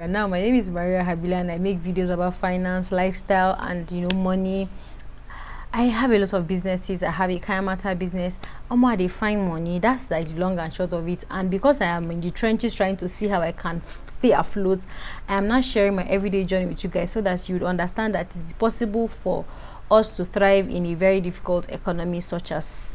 And now my name is Maria Habila and I make videos about finance, lifestyle and you know money. I have a lot of businesses. I have a Kayamata business. Um, they find money. That's like the long and short of it. And because I am in the trenches trying to see how I can stay afloat, I am not sharing my everyday journey with you guys so that you would understand that it's possible for us to thrive in a very difficult economy such as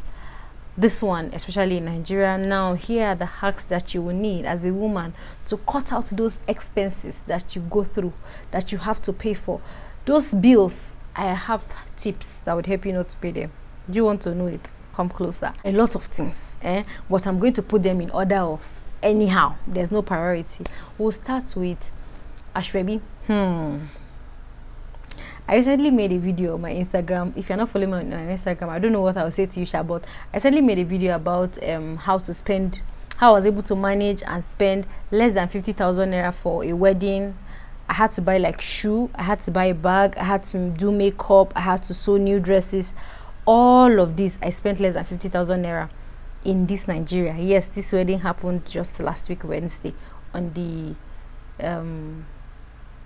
this one especially in nigeria now here are the hacks that you will need as a woman to cut out those expenses that you go through that you have to pay for. Those bills i have tips that would help you not to pay them. Do you want to know it? Come closer. A lot of things eh? But i'm going to put them in order of anyhow. There's no priority. We'll start with asoebi. Hmm I recently made a video on my Instagram. If you're not following me on my Instagram, I don't know what I'll say to you, Sha, but I recently made a video about um, how to spend, how I was able to manage and spend less than 50,000 Naira for a wedding. I had to buy like shoe, I had to buy a bag, I had to do makeup, I had to sew new dresses. All of this, I spent less than 50,000 Naira in this Nigeria. Yes, this wedding happened just last week, Wednesday, on the um,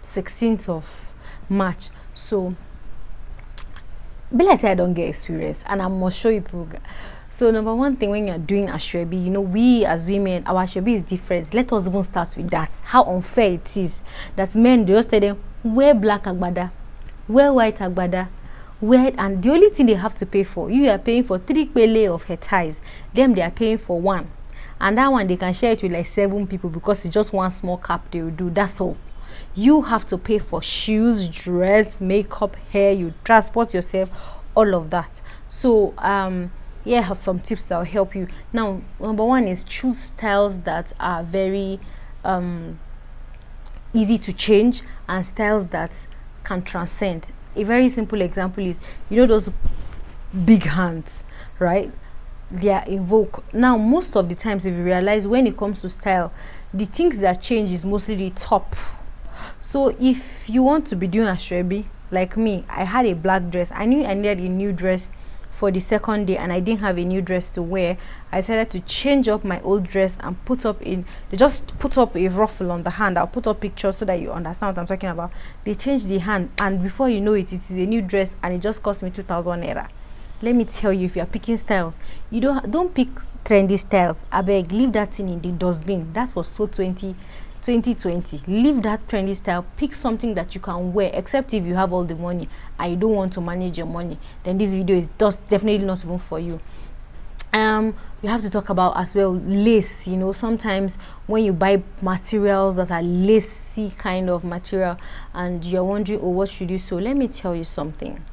16th of March so be like say i don't get experience and i must show you people so number one thing when you're doing ashwebi you know we as women our ashwebi is different. Let us even start with that. How unfair it is that men just tell them wear black agbada wear white agbada wear and the only thing they have to pay for you are paying for three pele of her ties them they are paying for one. And that one they can share it with like seven people because it's just one small cap they will do that's all you have to pay for shoes dress makeup hair you transport yourself all of that. So um yeah some tips that will help you. Now number one is choose styles that are very um easy to change and styles that can transcend. A very simple example is you know those big hands right? They are evoke. Now most of the times if you realize when it comes to style the things that change is mostly the top so if you want to be doing a asoebi like me i had a black dress. I knew i needed a new dress for the second day and i didn't have a new dress to wear. I decided to change up my old dress and put up in they just put up a ruffle on the hand. I'll put up pictures so that you understand what i'm talking about. They changed the hand and before you know it it is a new dress and it just cost me 2000 naira. Let me tell you if you're picking styles you don't don't pick trendy styles. I beg leave that thing in the dustbin. That was so 20 2020 leave that trendy style. Pick something that you can wear except if you have all the money. And you don't want to manage your money. Then this video is just definitely not even for you. Um you have to talk about as well lace you know. Sometimes when you buy materials that are lacy kind of material and you're wondering oh what should you sew? Let me tell you something.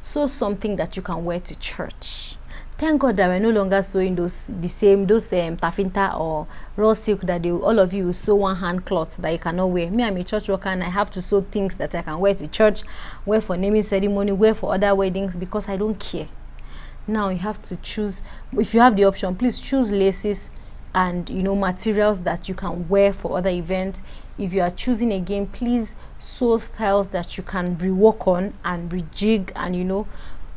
Sew something that you can wear to church thank god that we're no longer sewing those the same those um tafinta or raw silk that they all of you sew one hand cloth that you cannot wear. Me i'm a church worker and i have to sew things that i can wear to church wear for naming ceremony wear for other weddings because i don't care. Now you have to choose if you have the option please choose laces and you know materials that you can wear for other events. If you are choosing again please sew styles that you can rework on and rejig and you know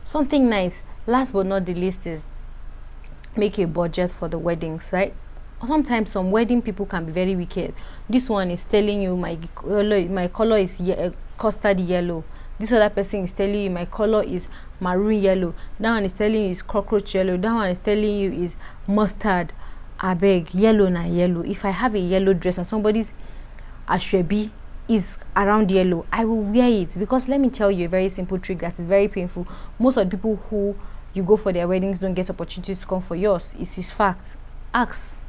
something nice last but not the least is make a budget for the weddings right? Sometimes some wedding people can be very wicked. This one is telling you my color my color is ye uh, custard yellow. This other person is telling you my color is maroon yellow. That one is telling you is cockroach yellow. That one is telling you is mustard. Abeg yellow na yellow. If i have a yellow dress and somebody's asoebi is around yellow i will wear it. Because let me tell you a very simple trick that is very painful. Most of the people who you go for their weddings don't get opportunities to come for yours. It's his fact. Ask.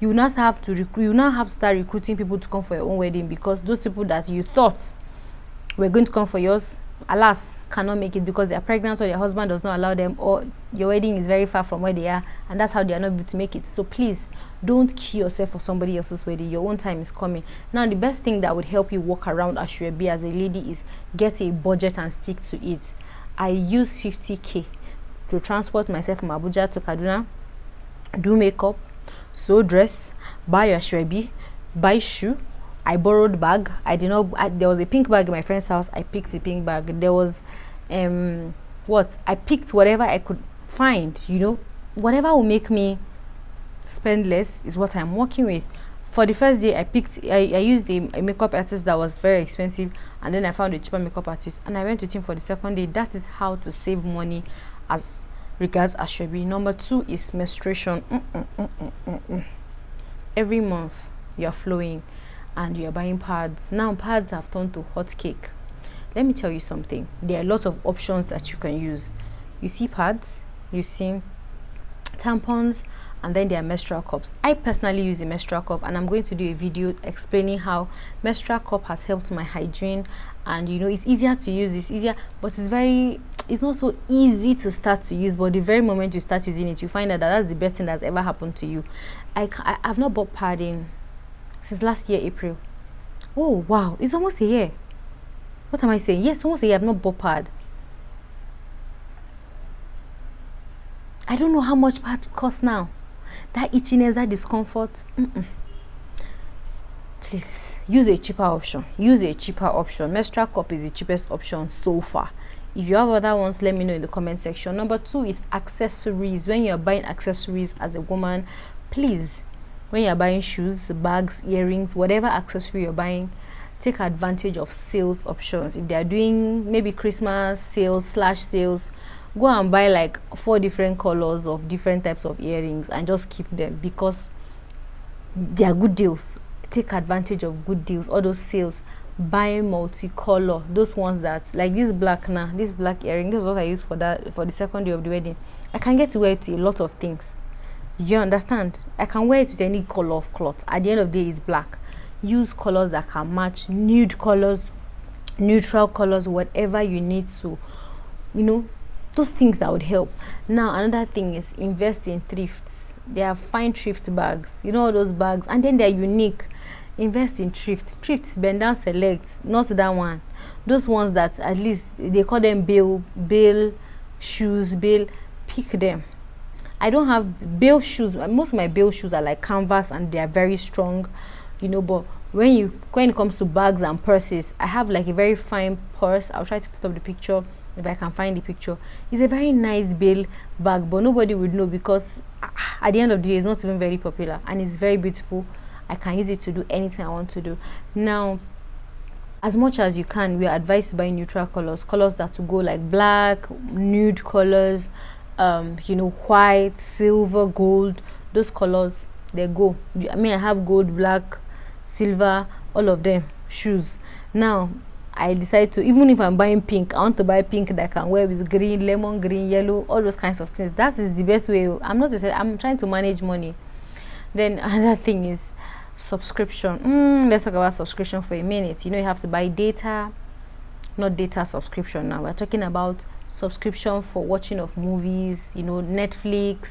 You now have to recruit you now have to start recruiting people to come for your own wedding because those people that you thought were going to come for yours alas cannot make it because they are pregnant or their husband does not allow them or your wedding is very far from where they are and that's how they are not able to make it. So please don't kill yourself for somebody else's wedding. Your own time is coming. Now the best thing that would help you walk around as you be as a lady is get a budget and stick to it. I use 50k to transport myself from Abuja to Kaduna, do makeup, sew dress, buy a shwebi, buy shoe. I borrowed bag. I did not. I, there was a pink bag in my friend's house. I picked a pink bag. There was, um, what I picked whatever I could find. You know, whatever will make me spend less is what I'm working with. for the first day i picked i, I used a, a makeup artist that was very expensive and then i found a cheaper makeup artist and i went with him for the second day that is how to save money as regards asoebi number two is menstruation. Mm -mm, mm every month you're flowing and you're buying pads. Now pads have turned to hot cake. Let me tell you something. There are a lot of options that you can use. You see pads you see tampons and then there are menstrual cups. I personally use a menstrual cup and i'm going to do a video explaining how menstrual cup has helped my hygiene. And you know it's easier to use it's easier but it's very it's not so easy to start to use but the very moment you start using it you find out that that's the best thing that's ever happened to you. I i have not bought padding since last year april. Oh wow. It's almost a year. What am i saying? Yes almost a year i've not bought pad. I don't know how much pad costs now. That itchiness that discomfort mm -mm. please use a cheaper option. Use a cheaper option. Menstrual cup is the cheapest option so far if you have other ones let me know in the comment section. Number two is accessories. When you're buying accessories as a woman please when you're buying shoes bags earrings whatever accessory you're buying take advantage of sales options. If they are doing maybe christmas sales slash sales go and buy like four different colors of different types of earrings and just keep them because they are good deals. Take advantage of good deals. All those sales buy multicolor those ones that like this black now this black earring this is what i use for that for the second day of the wedding. I can get to wear it to a lot of things. You understand? I can wear it with any color of cloth. At the end of the day it's black. Use colors that can match nude colors neutral colors whatever you need to you know those things that would help. Now another thing is invest in thrifts. They are fine thrift bags. You know those bags? And then they're unique invest in thrift. Thrift bend down select not that one. Those ones that at least they call them bill bill shoes bill pick them. I don't have bill shoes. Most of my bill shoes are like canvas and they are very strong you know but when you when it comes to bags and purses i have like a very fine purse. I'll try to put up the picture if I can find the picture. It's a very nice bill bag, but nobody would know because ah, at the end of the day, it's not even very popular and it's very beautiful. I can use it to do anything I want to do. Now, as much as you can, we are advised to buy neutral colors, colors that will go like black, nude colors, um, you know, white, silver, gold. Those colors, they go. I mean, I have gold, black, silver, all of them shoes. Now, I decide to even if I'm buying pink, I want to buy pink that I can wear with green, lemon green, yellow, all those kinds of things. That is the best way. I'm not I'm trying to manage money. Then another thing is subscription. Mm, let's talk about subscription for a minute. You know you have to buy data, not data subscription now. We're talking about subscription for watching of movies, you know, Netflix,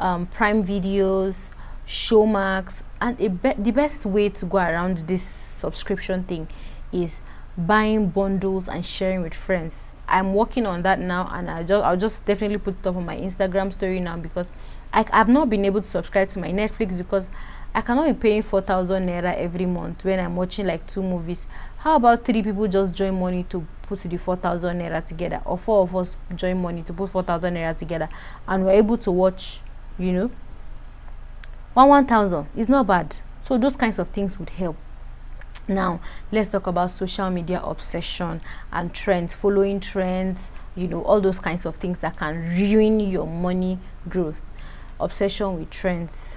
um, Prime Videos, Showmax, and be the best way to go around this subscription thing is buying bundles and sharing with friends i'm working on that now and i just i'll just definitely put it up on my instagram story now because I, i've not been able to subscribe to my netflix because i cannot be paying 4000 naira every month when i'm watching like two movies. How about three people just join money to put the 4000 naira together? Or four of us join money to put 4000 naira together and we're able to watch you know? One 1000 is not bad. So those kinds of things would help. Now let's talk about social media obsession and trends following trends you know all those kinds of things that can ruin your money growth. Obsession with trends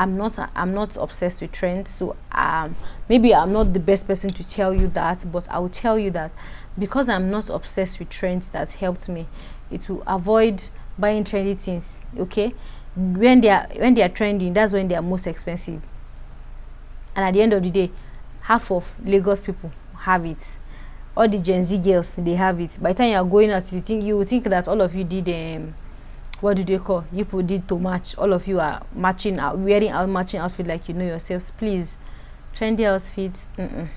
i'm not i'm not obsessed with trends so um maybe i'm not the best person to tell you that but i will tell you that because i'm not obsessed with trends that's helped me it will avoid buying trendy things okay? When they are when they are trending that's when they are most expensive. And at the end of the day half of lagos people have it. All the gen z girls they have it. By the time you are going out you think you think that all of you did um what do they call you people did to match all of you are matching out wearing out matching outfit like you know yourselves please. Trendy outfits mm -mm.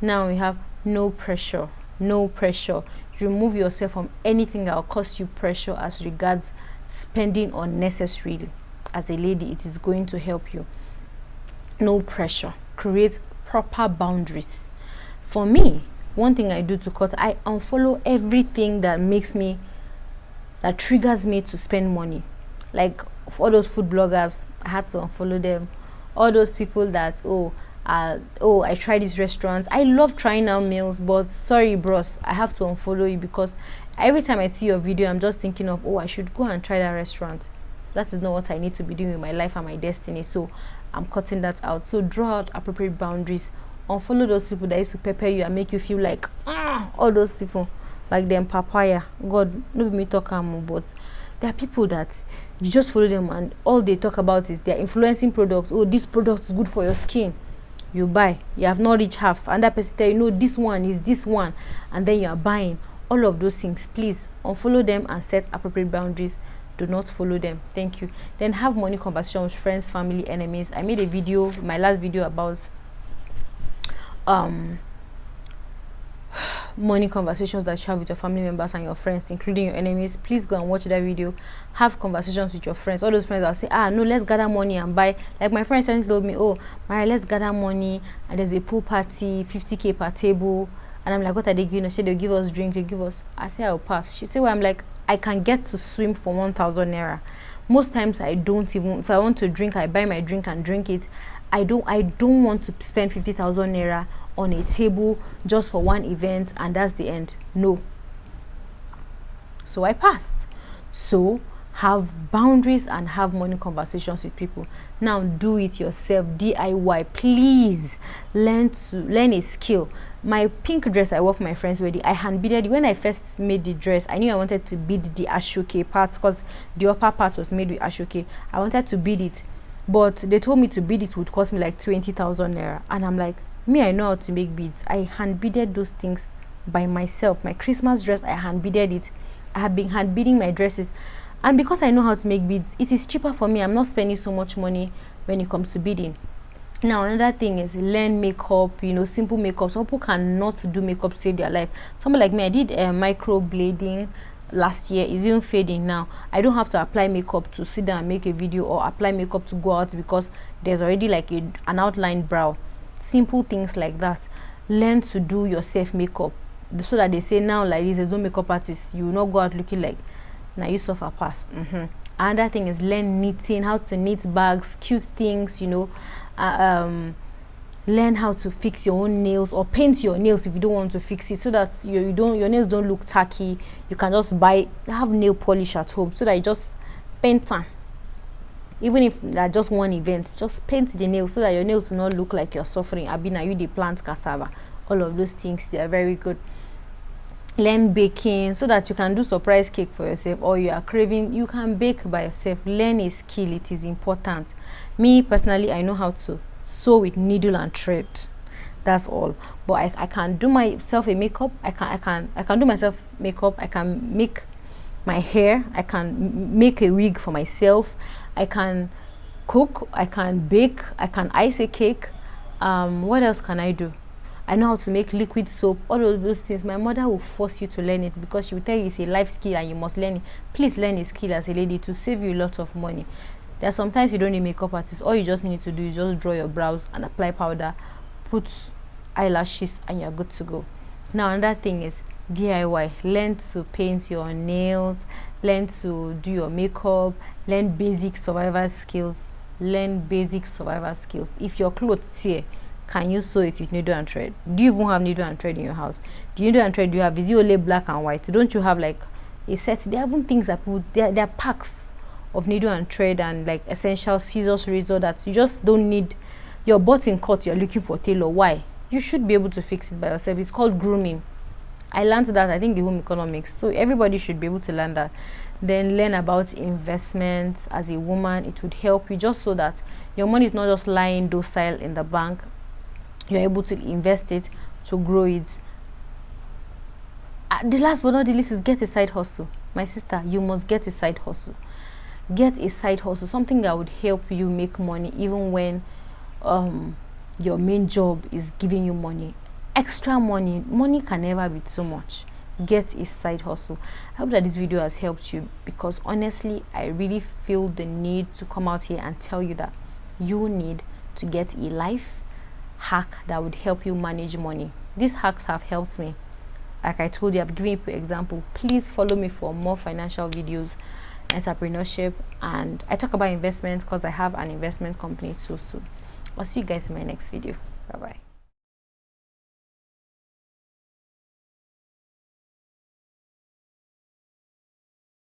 now we have no pressure no pressure. Remove yourself from anything that will cause you pressure as regards spending unnecessarily as a lady it is going to help you. No pressure. Create proper boundaries. For me one thing i do to cut i unfollow everything that makes me that triggers me to spend money. Like for all those food bloggers i had to unfollow them. All those people that oh uh, oh i tried this restaurant. I love trying out meals but sorry bros i have to unfollow you because every time i see your video i'm just thinking of oh i should go and try that restaurant. That is not what i need to be doing with my life and my destiny. So i'm cutting that out. So draw out appropriate boundaries. Unfollow those people that used to pepper you and make you feel like ah all those people like them papaya. God no me talk am but there are people that you just follow them and all they talk about is they're influencing products oh this product is good for your skin. You buy. You have not reached half. And that person tell you no this one is this one. And then you are buying. All of those things please unfollow them and set appropriate boundaries. Do not follow them. Thank you. Then have money conversation with friends family enemies. I made a video my last video about um money conversations that you have with your family members and your friends including your enemies please go and watch that video. Have conversations with your friends. All those friends will say ah no let's gather money and buy. Like my friend suddenly told me oh Mary let's gather money and there's a pool party 50k per table. And I'm like what are they giving us? They'll give us drink they give us I say I'll pass. She said well I'm like I can get to swim for 1000 naira. Most times I don't even if I want to drink I buy my drink and drink it. I don't I don't want to spend 50,000 naira on a table just for one event and that's the end. No. So I passed. So have boundaries and have money conversations with people. Now do it yourself, DIY. Please learn to learn a skill. My pink dress I wore for my friend's wedding, I hand beaded when I first made the dress. I knew I wanted to bead the aso oke parts because the upper part was made with aso oke. I wanted to bead it but they told me to bead it would cost me like 20,000 naira and I'm like me I know how to make beads. I hand beaded those things by myself. My Christmas dress I hand beaded it. I have been hand beading my dresses. And because I know how to make beads it is cheaper for me. I'm not spending so much money when it comes to beading. Now another thing is learn makeup you know simple makeup. Some people cannot do makeup save their life. Someone like me I did uh, micro blading last year. Is even fading now. I don't have to apply makeup to sit down and make a video or apply makeup to go out because there's already like a, an outlined brow simple things like that. Learn to do yourself makeup. So that they say now like this there's no makeup artist you will not go out looking like now you suffer pass. Mm -hmm. another thing is learn knitting how to knit bags cute things you know. Uh, um learn how to fix your own nails or paint your nails if you don't want to fix it so that you, you don't your nails don't look tacky. You can just buy have nail polish at home so that you just paint them even if that just one event just paint the nails so that your nails will not look like you're suffering. I've abina you the plant cassava. All of those things they are very good. Learn baking so that you can do surprise cake for yourself or you are craving you can bake by yourself. Learn a skill it is important. Me personally i know how to sew with needle and thread. That's all. But I, I can do myself a makeup i can i can i can do myself makeup i can make my hair i can make a wig for myself i can cook i can bake i can ice a cake. Um what else can i do? I know how to make liquid soap all of those things. My mother will force you to learn it because she will tell you it's a life skill and you must learn it. Please learn a skill as a lady to save you a lot of money. There are sometimes you don't need makeup artist. All you just need to do is just draw your brows and apply powder put eyelashes and you're good to go. Now another thing is diy learn to paint your nails learn to do your makeup learn basic survival skills learn basic survival skills. If your clothes tear can you sew it with needle and thread? Do you even have needle and thread in your house? You needle and thread you have is only black and white? Don't you have like a set there are even things that put there, there are packs of needle and thread and like essential scissors razor that you just don't need. Your button cut you're looking for tailor. Why? You should be able to fix it by yourself. It's called grooming i learned that i think in home economics so everybody should be able to learn that. Then learn about investments as a woman it would help you just so that your money is not just lying docile in the bank you're able to invest it to grow it. Uh, the last but not the least is get a side hustle. My sister you must get a side hustle. Get a side hustle something that would help you make money even when um, your main job is giving you money extra money money can never be too much. Get a side hustle. I hope that this video has helped you because honestly i really feel the need to come out here and tell you that you need to get a life hack that would help you manage money. These hacks have helped me. Like i told you i've given you example. Please follow me for more financial videos entrepreneurship and I talk about investments because I have an investment company too. So i'll see you guys in my next video. Bye bye